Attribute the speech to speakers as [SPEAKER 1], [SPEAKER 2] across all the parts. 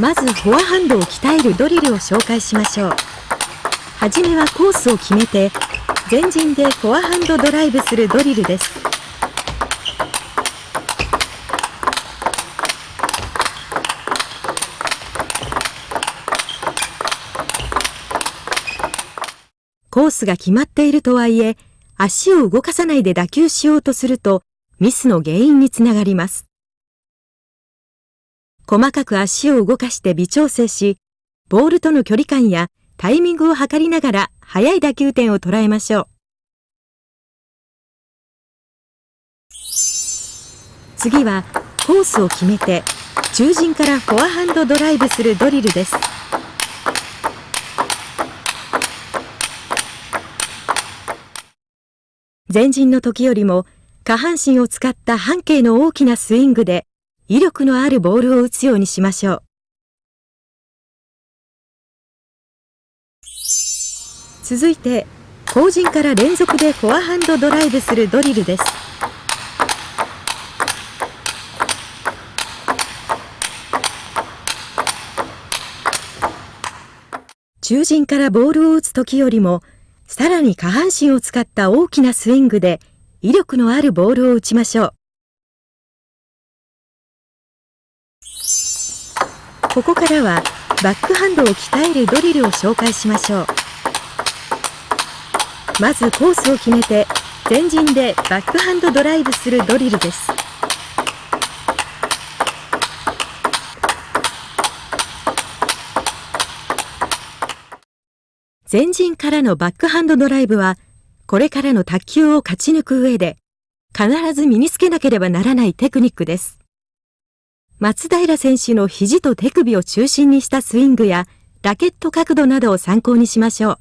[SPEAKER 1] まずフォアハンドを鍛えるドリルを紹介しましょう。はじめはコースを決めて前陣でフォアハンドドライブするドリルです。コースが決まっているとはいえ足を動かさないで打球しようとするとミスの原因につながります。細かく足を動かして微調整し、ボールとの距離感やタイミングを測りながら速い打球点を捉えましょう。次はコースを決めて中陣からフォアハンドドライブするドリルです。前陣の時よりも下半身を使った半径の大きなスイングで威力のあるボールを打つようにしましょう。続いて、後陣から連続でフォアハンドドライブするドリルです。中陣からボールを打つ時よりも、さらに下半身を使った大きなスイングで威力のあるボールを打ちましょう。ここからはバックハンドを鍛えるドリルを紹介しましょう。まずコースを決めて前陣でバックハンドドライブするドリルです。前陣からのバックハンドドライブはこれからの卓球を勝ち抜く上で必ず身につけなければならないテクニックです。松平選手の肘と手首を中心にしたスイングやラケット角度などを参考にしましょう。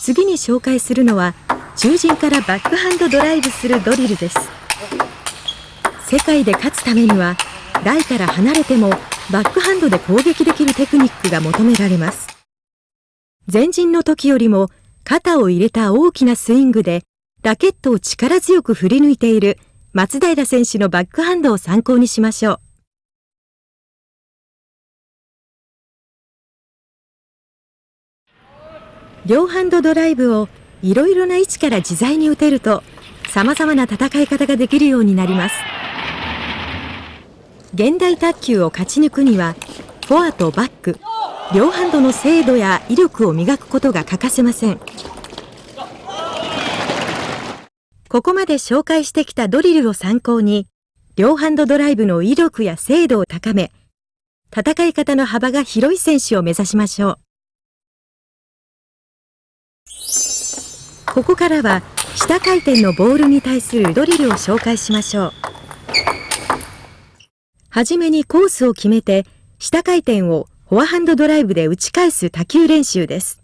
[SPEAKER 1] 次に紹介するのは中陣からバックハンドドライブするドリルです世界で勝つためには台から離れてもバックハンドで攻撃できるテクニックが求められます前陣の時よりも肩を入れた大きなスイングでラケットを力強く振り抜いている松平選手のバックハンドを参考にしましょう。両ハンドドライブをいろいろな位置から自在に打てると様々な戦い方ができるようになります。現代卓球を勝ち抜くにはフォアとバック両ハンドの精度や威力を磨くことが欠かせませんここまで紹介してきたドリルを参考に両ハンドドライブの威力や精度を高め戦い方の幅が広い選手を目指しましょうここからは下回転のボールに対するドリルを紹介しましょうはじめにコースを決めて下回転をフォアハンドドライブで打ち返す多球練習です。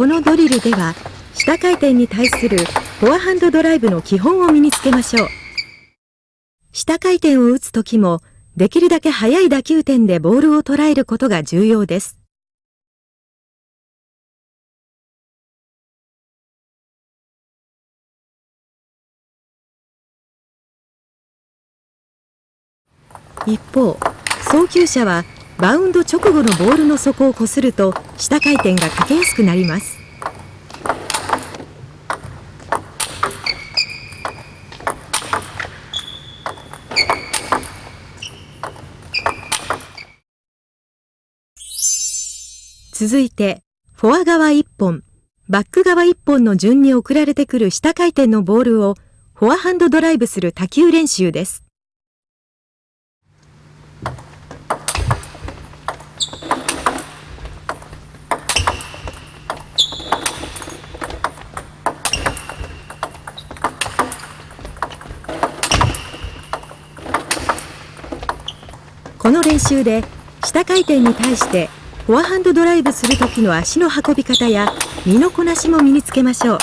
[SPEAKER 1] このドリルでは下回転に対するフォアハンドドライブの基本を身につけましょう。下回転を打つときも、できるだけ速い打球点でボールを捉えることが重要です。一方、送球者はバウンド直後のボールの底をこすると下回転がかけやすくなります。続いて、フォア側1本、バック側1本の順に送られてくる下回転のボールをフォアハンドドライブする多球練習です。この練習で下回転に対してフォアハンドドライブする時の足の運び方や身のこなしも身につけましょう。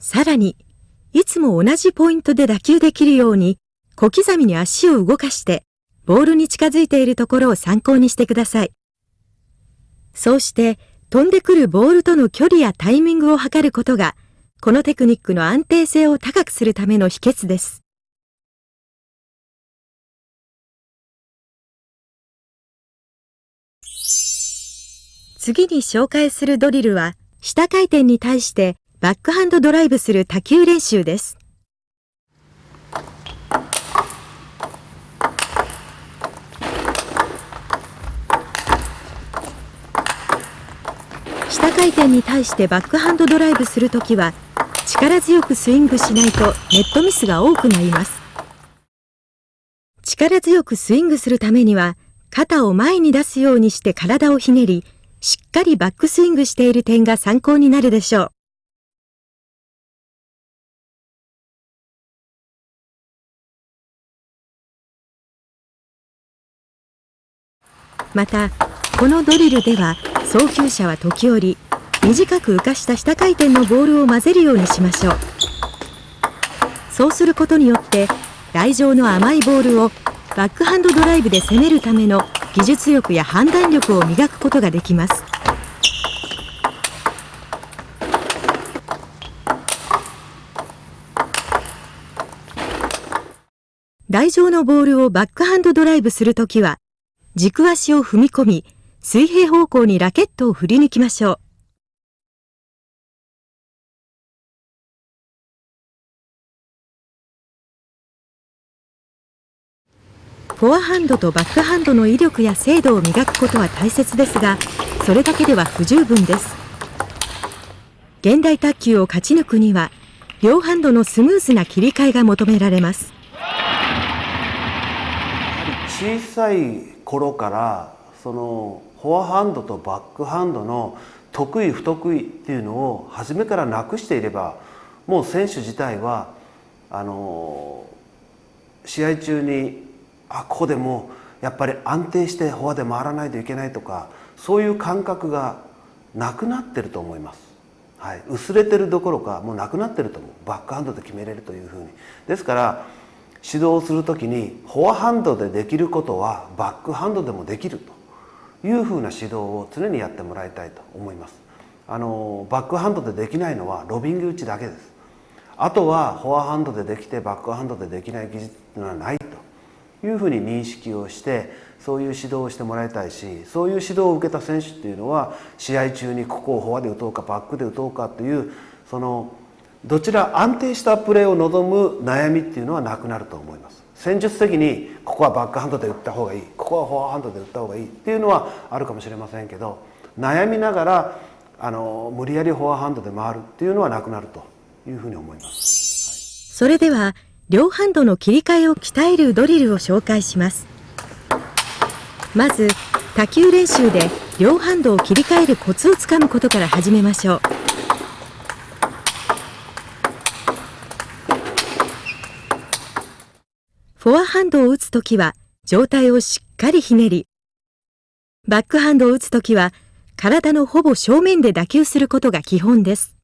[SPEAKER 1] さらに、いつも同じポイントで打球できるように小刻みに足を動かしてボールに近づいているところを参考にしてください。そうして飛んでくるボールとの距離やタイミングを測ることがこのテクニックの安定性を高くするための秘訣です。次に紹介するドリルは、下回転に対してバックハンドドライブする多球練習です。下回転に対してバックハンドドライブするときは、力強くスイングしないとネットミスが多くなります。力強くスイングするためには、肩を前に出すようにして体をひねり、しっかりバックスイングしている点が参考になるでしょう。また、このドリルでは送球者は時折短く浮かした下回転のボールを混ぜるようにしましょう。そうすることによって台上の甘いボールをバックハンドドライブで攻めるための技術力や判断力を磨くことができます。台上のボールをバックハンドドライブするときは、軸足を踏み込み、水平方向にラケットを振り抜きましょう。フォアハンドとバックハンドの威力や精度を磨くことは大切ですが、それだけでは不十分です。現代卓球を勝ち抜くには、両ハンドのスムーズな切り替えが求められます。
[SPEAKER 2] 小さい頃からそのフォアハンドとバックハンドの得意不得意っていうのを初めからなくしていればもう選手自体はあの試合中にあここでもうやっぱり安定してフォアで回らないといけないとかそういう感覚がなくなってると思います。はい、薄れてるどころかもうなくなってると思う。バックハンドで決めれるというふうに。ですから指導する時にフォアハンドでできることはバックハンドでもできると。いうふうな指導を常にやってもらいたいと思います。あのバックハンドでできないのはロビング打ちだけです。あとはフォアハンドでできてバックハンドでできない技術はないいうふうに認識をしてそういう指導をしてもらいたいしそういう指導を受けた選手っていうのは試合中にここをフォアで打とうかバックで打とうかというそのどちら安定したプレーを望む悩みっていうのはなくなると思います。戦術的にここはバックハンドで打った方がいいここはフォアハンドで打った方がいいっていうのはあるかもしれませんけど悩みながらあの無理やりフォアハンドで回るっていうのはなくなるというふうに思います、
[SPEAKER 1] それでは両ハンドの切り替えを鍛えるドリルを紹介します。まず、多球練習で両ハンドを切り替えるコツをつかむことから始めましょう。フォアハンドを打つときは上体をしっかりひねり、バックハンドを打つときは体のほぼ正面で打球することが基本です。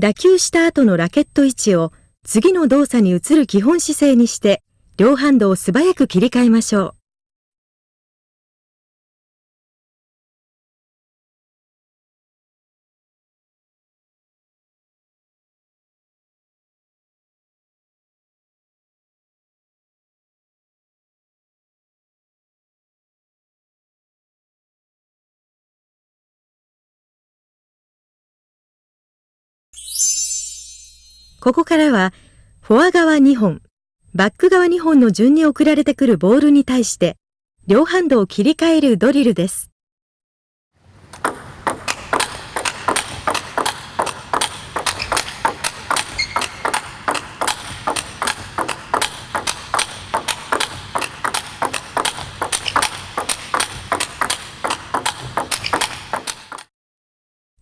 [SPEAKER 1] 打球した後のラケット位置を次の動作に移る基本姿勢にして両ハンドを素早く切り替えましょう。ここからは、フォア側2本、バック側2本の順に送られてくるボールに対して、両ハンドを切り替えるドリルです。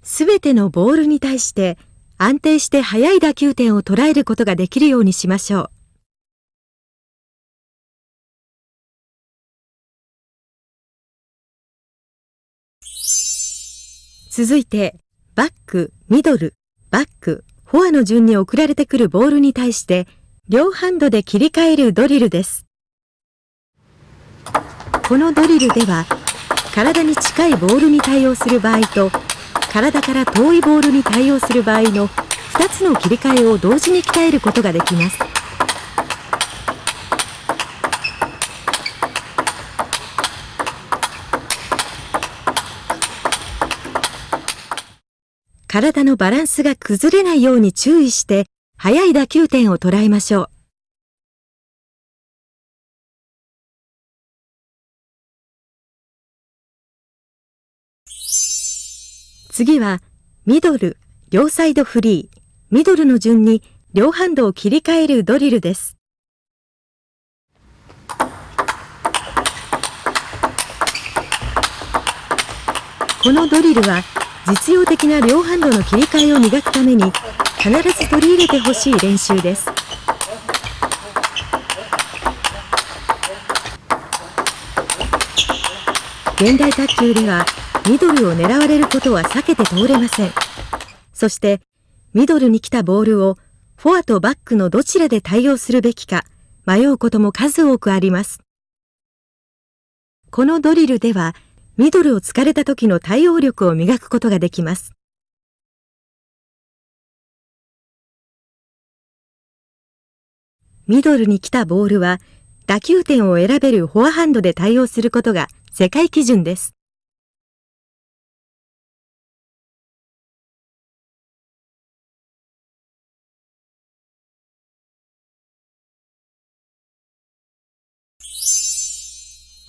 [SPEAKER 1] すべてのボールに対して安定して速い打球点を捉えることができるようにしましょう。続いて、バック、ミドル、バック、フォアの順に送られてくるボールに対して、両ハンドで切り替えるドリルです。このドリルでは、体に近いボールに対応する場合と、体から遠いボールに対応する場合の2つの切り替えを同時に鍛えることができます。体のバランスが崩れないように注意して速い打球点を捉えましょう。次は、ミドル、両サイドフリー、ミドルの順に両ハンドを切り替えるドリルです。このドリルは実用的な両ハンドの切り替えを磨くために必ず取り入れてほしい練習です。現代卓球ではミドルを狙われることは避けて通れません。そして、ミドルに来たボールをフォアとバックのどちらで対応するべきか迷うことも数多くあります。このドリルでは、ミドルを突かれた時の対応力を磨くことができます。ミドルに来たボールは、打球点を選べるフォアハンドで対応することが世界基準です。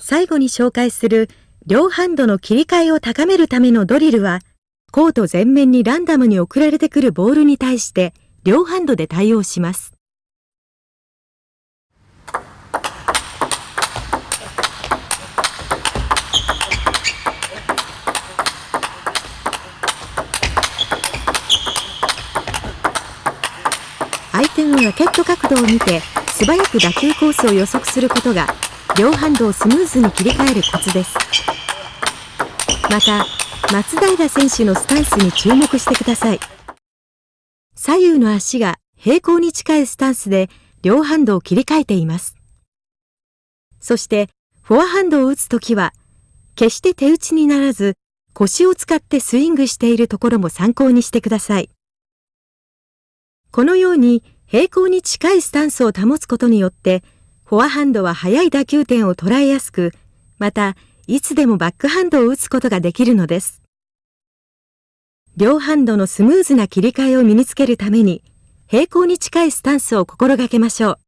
[SPEAKER 1] 最後に紹介する両ハンドの切り替えを高めるためのドリルは、コート全面にランダムに送られてくるボールに対して両ハンドで対応します。相手のラケット角度を見て素早く打球コースを予測することが両ハンドをスムーズに切り替えるコツです。また松平選手のスタンスに注目してください。左右の足が平行に近いスタンスで両ハンドを切り替えています。そしてフォアハンドを打つときは決して手打ちにならず腰を使ってスイングしているところも参考にしてください。このように平行に近いスタンスを保つことによってフォアハンドは速い打球点を捉えやすく、また、いつでもバックハンドを打つことができるのです。両ハンドのスムーズな切り替えを身につけるために、平行に近いスタンスを心がけましょう。